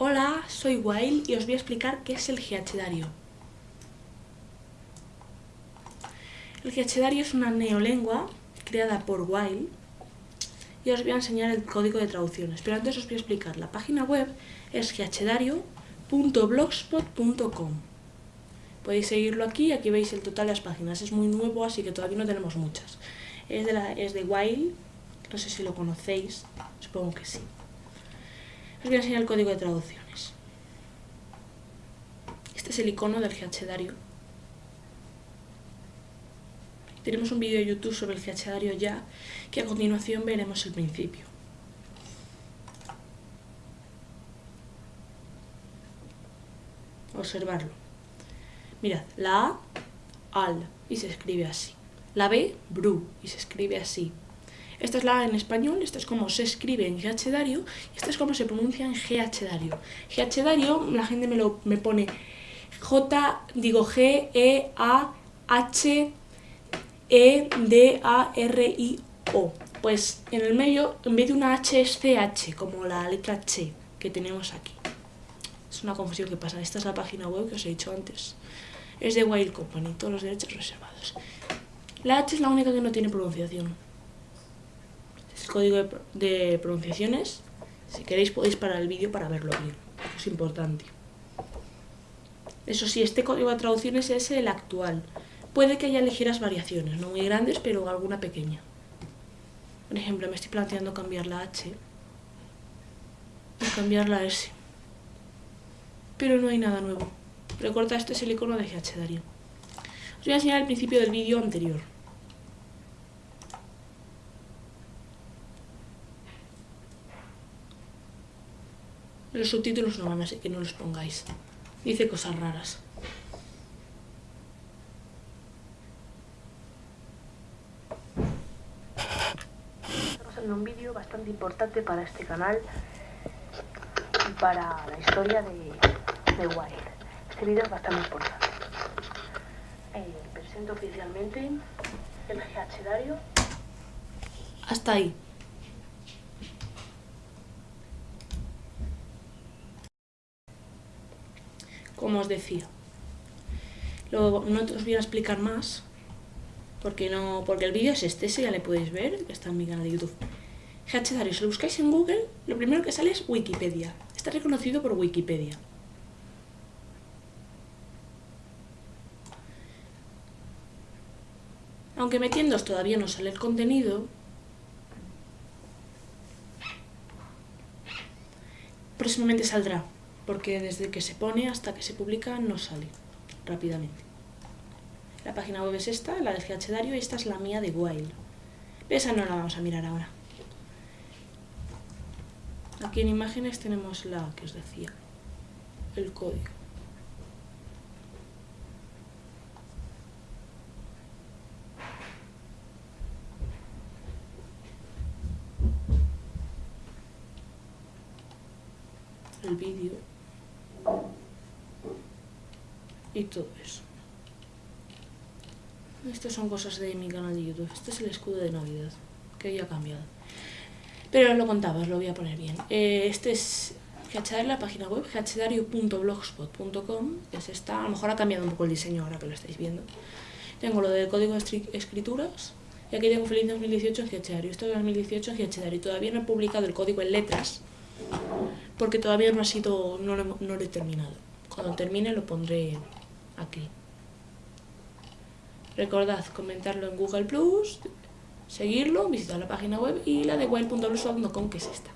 Hola, soy Wild y os voy a explicar qué es el Giachedario. El Giachedario es una neolengua creada por Wild y os voy a enseñar el código de traducciones. Pero antes os voy a explicar. La página web es giachedario.blogspot.com Podéis seguirlo aquí, aquí veis el total de las páginas. Es muy nuevo, así que todavía no tenemos muchas. Es de, la, es de Wild, no sé si lo conocéis, supongo que sí. Os voy a enseñar el código de traducciones. Este es el icono del Giachedario. Tenemos un vídeo de YouTube sobre el Giachedario ya, que a continuación veremos el principio. Observarlo. Mirad, la A, al, y se escribe así. La B, bru, y se escribe así. Esta es la en español, esta es como se escribe en Giachedario, y esta es como se pronuncia en Giachedario. Giachedario, la gente me, lo, me pone J, digo G, E, A, H, E, D, A, R, I, O. Pues en el medio, en vez de una H es CH, como la letra H que tenemos aquí. Es una confusión que pasa. Esta es la página web que os he dicho antes. Es de Wild Company, todos los derechos reservados. La H es la única que no tiene pronunciación. Código de, pronunciaciones. Si queréis podéis parar el vídeo para verlo bien. Es importante. Eso sí, este código de traducciones es el actual. Puede que haya ligeras variaciones, no muy grandes, pero alguna pequeña. Por ejemplo, me estoy planteando cambiar la H y cambiar la S. Pero no hay nada nuevo. Recorta, este es el icono de GH Darío. Os voy a enseñar el principio del vídeo anterior. Los subtítulos no van así que no los pongáis. Dice cosas raras. Estamos haciendo un vídeo bastante importante para este canal y para la historia de, de Wild. Este vídeo es bastante importante. Eh, presento oficialmente el GH Hasta ahí. Como os decía. No os voy a explicar más, porque no porque el vídeo es este, ese ya le podéis ver, que está en mi canal de YouTube. Dario, si lo buscáis en Google, lo primero que sale es Wikipedia. Está reconocido por Wikipedia. Aunque metiéndos todavía no sale el contenido, próximamente saldrá porque desde que se pone hasta que se publica no sale rápidamente. La página web es esta, la de GH Dario, y esta es la mía de Wild. Esa no la vamos a mirar ahora. Aquí en imágenes tenemos la que os decía, el código. El vídeo y todo eso. Estas son cosas de mi canal de YouTube. Este es el escudo de Navidad, que ya ha cambiado. Pero os lo contaba, os lo voy a poner bien. Eh, este es Hachadar la página web, hachedario.blogspot.com, es esta. A lo mejor ha cambiado un poco el diseño ahora que lo estáis viendo. Tengo lo del código de escrituras, y aquí tengo Feliz 2018 en Hachedario. Esto es 2018 en Hachedario. Todavía no he publicado el código en letras, porque todavía no ha sido, no lo, no lo he terminado. Cuando termine lo pondré aquí. Recordad comentarlo en Google seguirlo, visitar la página web y la de wild.blogspot.com que es esta.